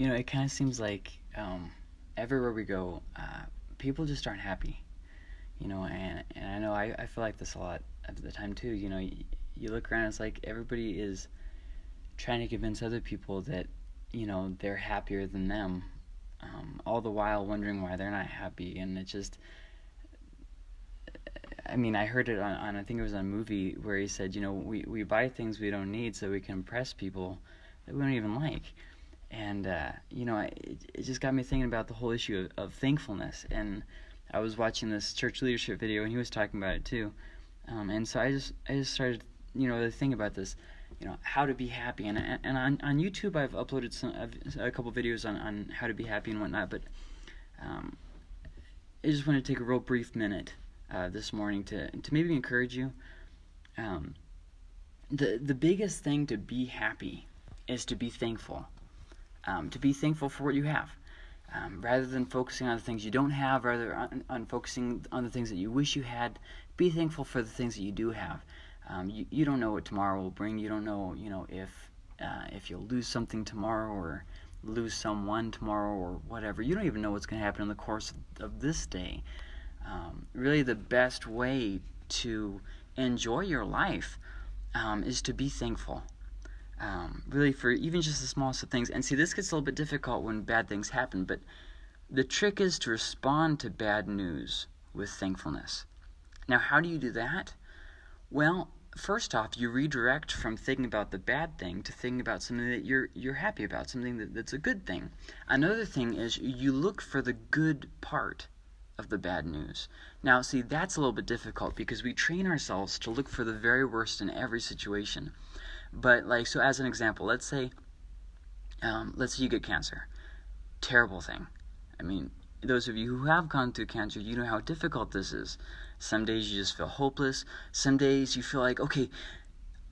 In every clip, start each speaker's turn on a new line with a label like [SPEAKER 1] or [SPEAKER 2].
[SPEAKER 1] you know, it kind of seems like um, everywhere we go, uh, people just aren't happy. You know, and and I know I, I feel like this a lot of the time too. You know, you, you look around, it's like everybody is trying to convince other people that you know they're happier than them, um, all the while wondering why they're not happy, and it just. I mean, I heard it on, on I think it was on a movie where he said, you know, we, we buy things we don't need so we can impress people that we don't even like and uh, you know, it, it just got me thinking about the whole issue of, of, thankfulness. And I was watching this church leadership video, and he was talking about it too. Um, and so I just I just started, you know, to think about this, you know, how to be happy. And and on on YouTube, I've uploaded some a couple videos on on how to be happy and whatnot. But um, I just want to take a real brief minute uh, this morning to to maybe encourage you. Um, the the biggest thing to be happy is to be thankful um, to be thankful for what you have. Um, rather than focusing on the things you don't have, rather on, on, focusing on the things that you wish you had, be thankful for the things that you do have. Um, you, you don't know what tomorrow will bring. You don't know, you know, if uh, if you'll lose something tomorrow or lose someone tomorrow or whatever. You don't even know what's going to happen in the course of, of this day. Um, really, the best way to enjoy your life um, is to be thankful um, really for even just the smallest of things. And see, this gets a little bit difficult when bad things happen, but the trick is to respond to bad news with thankfulness. Now, how do you do that? Well, first off, you redirect from thinking about the bad thing to thinking about something that you're you're happy about, something that, that's a good thing. Another thing is you look for the good part of the bad news. Now, see, that's a little bit difficult because we train ourselves to look for the very worst in every situation. But like, so as an example, let's say, um, let's say you get cancer. Terrible thing. I mean, those of you who have gone through cancer, you know how difficult this is. Some days you just feel hopeless. Some days you feel like, okay,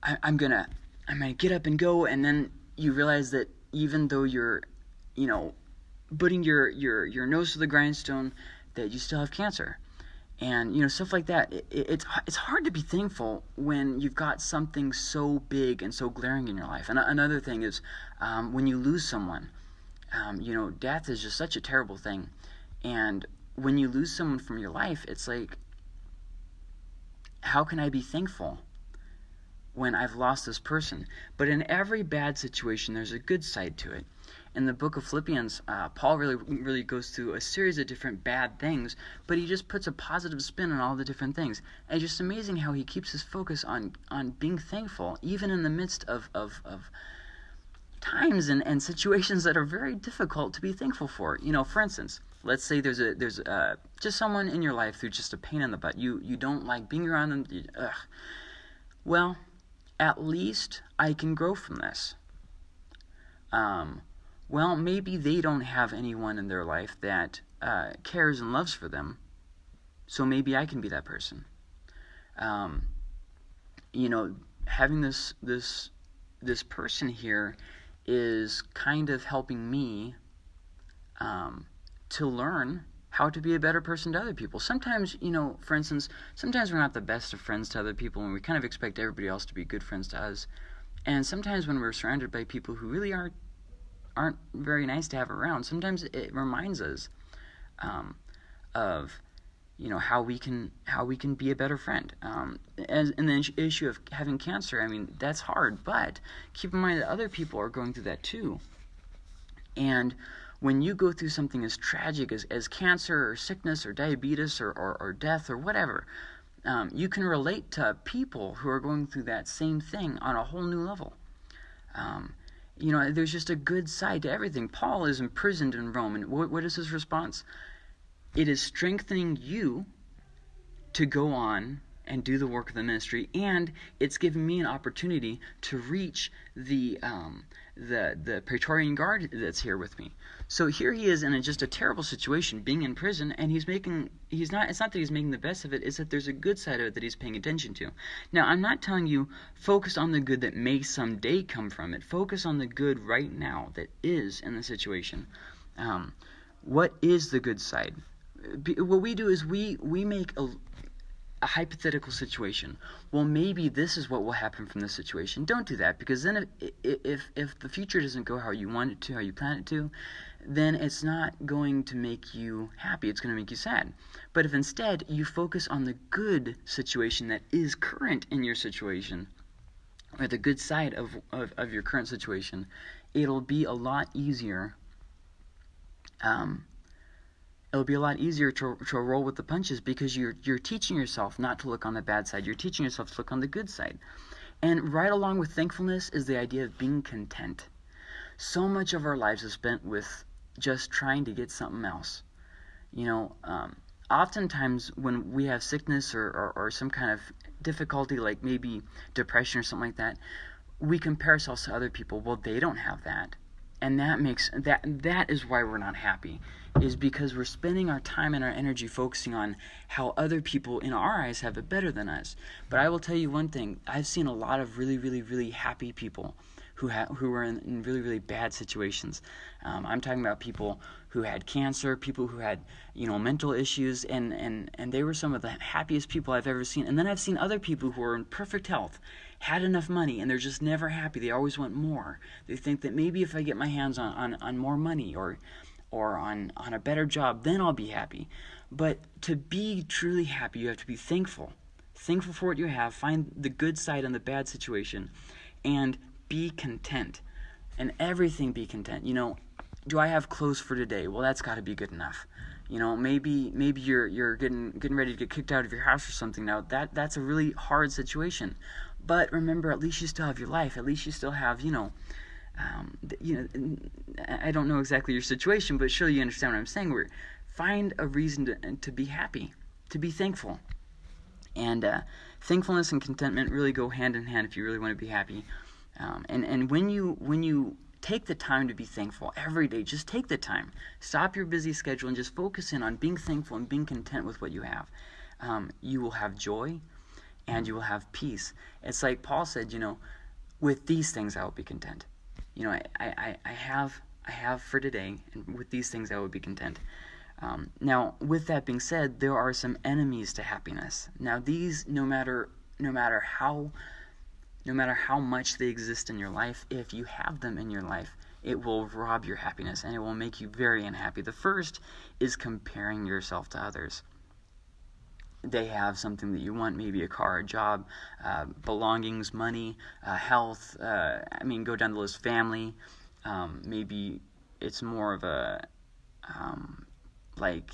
[SPEAKER 1] I, I'm gonna, I'm gonna get up and go, and then you realize that even though you're, you know, putting your your your nose to the grindstone, that you still have cancer and you know stuff like that it, it's it's hard to be thankful when you've got something so big and so glaring in your life. And another thing is um, when you lose someone um, you know death is just such a terrible thing. And when you lose someone from your life it's like how can i be thankful when i've lost this person but in every bad situation there's a good side to it in the book of Philippians, uh, Paul really really goes through a series of different bad things, but he just puts a positive spin on all the different things. And it's just amazing how he keeps his focus on on being thankful, even in the midst of of, of times and, and situations that are very difficult to be thankful for. You know, for instance, let's say there's a there's uh, just someone in your life who's just a pain in the butt. You you don't like being around them. Ugh. Well, at least I can grow from this. Um, well, maybe they don't have anyone in their life that uh, cares and loves for them. So maybe I can be that person. Um, you know, having this this this person here is kind of helping me um, to learn how to be a better person to other people. Sometimes, you know, for instance, sometimes we're not the best of friends to other people, and we kind of expect everybody else to be good friends to us. And sometimes when we're surrounded by people who really aren't aren't very nice to have around. Sometimes it reminds us um, of you know how we can how we can be a better friend. Um, and the issue of having cancer, I mean that's hard, but keep in mind that other people are going through that too. And when you go through something as tragic as, as cancer or sickness or diabetes or, or, or death or whatever, um, you can relate to people who are going through that same thing on a whole new level. Um, you know, there's just a good side to everything. Paul is imprisoned in Rome, and what, what is his response? It is strengthening you to go on and do the work of the ministry, and it's given me an opportunity to reach the um, the the Praetorian Guard that's here with me. So here he is in a, just a terrible situation, being in prison, and he's making he's not. It's not that he's making the best of it. It's that there's a good side of it that he's paying attention to. Now I'm not telling you focus on the good that may someday come from it. Focus on the good right now that is in the situation. Um, what is the good side? What we do is we we make a a hypothetical situation. Well, maybe this is what will happen from this situation. Don't do that because then if if if the future doesn't go how you want it to, how you plan it to, then it's not going to make you happy. It's going to make you sad. But if instead you focus on the good situation that is current in your situation, or the good side of, of, of your current situation, it'll be a lot easier. Um, it'll be a lot easier to, to roll with the punches because you're you're teaching yourself not to look on the bad side. You're teaching yourself to look on the good side. And right along with thankfulness is the idea of being content. So much of our lives is spent with just trying to get something else. You know, um, oftentimes when we have sickness or, or, or some kind of difficulty, like maybe depression or something like that, we compare ourselves to other people. Well, they don't have that. And that makes that that is why we're not happy is because we're spending our time and our energy focusing on how other people in our eyes have it better than us. But I will tell you one thing, I've seen a lot of really really really happy people who ha- who were in, in really really bad situations. Um, I'm talking about people who had cancer, people who had you know mental issues, and and and they were some of the happiest people I've ever seen. And then I've seen other people who are in perfect health, had enough money, and they're just never happy. They always want more. They think that maybe if I get my hands on on, on more money or or on on a better job, then I'll be happy. But to be truly happy, you have to be thankful. Thankful for what you have, find the good side in the bad situation, and be content. And everything be content. You know, do I have clothes for today? Well, that's got to be good enough. You know, maybe maybe you're you're getting getting ready to get kicked out of your house or something. Now that that's a really hard situation. But remember, at least you still have your life. At least you still have, you know, um, you know, I don't know exactly your situation, but surely you understand what I'm saying. Where find a reason to to be happy, to be thankful, and uh, thankfulness and contentment really go hand in hand if you really want to be happy. Um, and and when you when you take the time to be thankful every day, just take the time. Stop your busy schedule and just focus in on being thankful and being content with what you have. Um, you will have joy, and you will have peace. It's like Paul said, you know, with these things I will be content. You know, I, I, I have I have for today, and with these things I will be content. Um, now, with that being said, there are some enemies to happiness. Now, these, no matter no matter how no matter how much they exist in your life, if you have them in your life, it will rob your happiness and it will make you very unhappy. The first is comparing yourself to others. They have something that you want, maybe a car, a job, uh, belongings, money, uh, health. Uh, I mean, go down the list, family. Um, maybe it's more of a um, like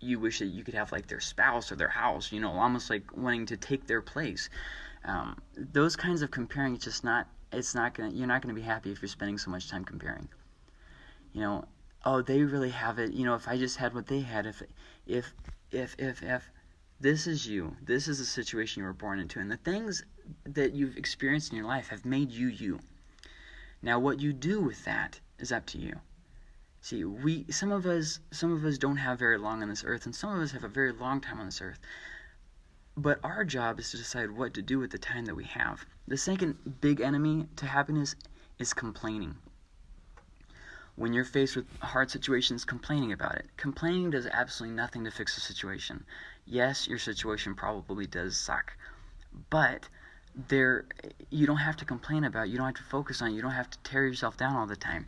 [SPEAKER 1] you wish that you could have like their spouse or their house, you know, almost like wanting to take their place. Um, those kinds of comparing, it's just not. It's not gonna. You're not gonna be happy if you're spending so much time comparing. You know, oh, they really have it. You know, if I just had what they had, if, if, if, if, if, this is you. This is the situation you were born into, and the things that you've experienced in your life have made you you. Now, what you do with that is up to you. See, we some of us some of us don't have very long on this earth, and some of us have a very long time on this earth. But our job is to decide what to do with the time that we have. The second big enemy to happiness is complaining. When you're faced with hard situations, complaining about it. Complaining does absolutely nothing to fix the situation. Yes, your situation probably does suck, but there you don't have to complain about it. You don't have to focus on it. You don't have to tear yourself down all the time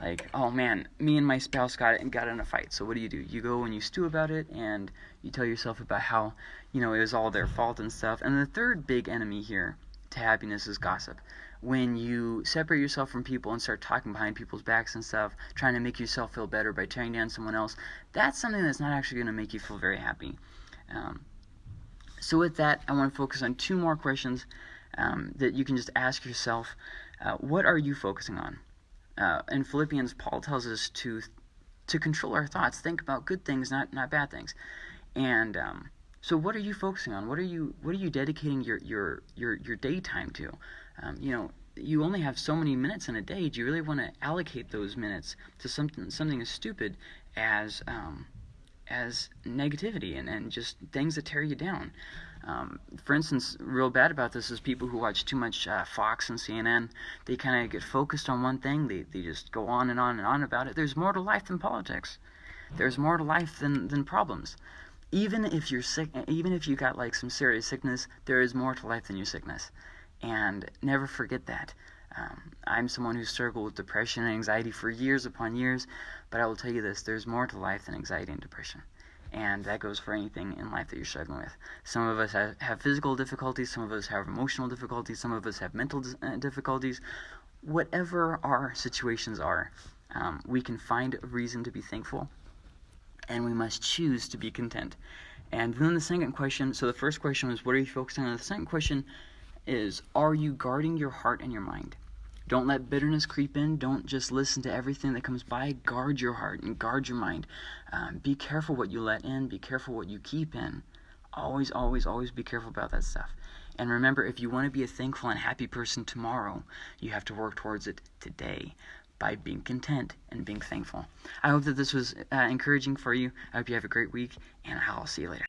[SPEAKER 1] like oh man me and my spouse got it and got in a fight. So what do you do? You go and you stew about it and you tell yourself about how you know it was all their fault and stuff. And the third big enemy here to happiness is gossip. When you separate yourself from people and start talking behind people's backs and stuff trying to make yourself feel better by tearing down someone else that's something that's not actually going to make you feel very happy. Um, so with that i want to focus on two more questions um, that you can just ask yourself uh, what are you focusing on uh, in Philippians, Paul tells us to to control our thoughts, think about good things, not not bad things. And um, so, what are you focusing on? What are you what are you dedicating your your your your daytime to? Um, you know, you only have so many minutes in a day. Do you really want to allocate those minutes to something something as stupid as um, as negativity and, and just things that tear you down? Um, for instance, real bad about this is people who watch too much uh, Fox and CNN. They kind of get focused on one thing. They, they just go on and on and on about it. There's more to life than politics. There's more to life than, than problems. even if you're sick, even if you got like some serious sickness, there is more to life than your sickness, and never forget that. Um, I'm someone who struggled with depression and anxiety for years upon years, but I will tell you this: there's more to life than anxiety and depression and that goes for anything in life that you're struggling with. Some of us have, have physical difficulties, some of us have emotional difficulties, some of us have mental uh, difficulties. Whatever our situations are, um, we can find a reason to be thankful, and we must choose to be content. And then the second question so the first question was, What are you focusing on? The second question is, Are you guarding your heart and your mind? Don't let bitterness creep in. Don't just listen to everything that comes by. Guard your heart and guard your mind. Um, be careful what you let in. Be careful what you keep in. Always, always, always be careful about that stuff. And remember, if you want to be a thankful and happy person tomorrow, you have to work towards it today by being content and being thankful. I hope that this was uh, encouraging for you. I hope you have a great week, and I'll see you later.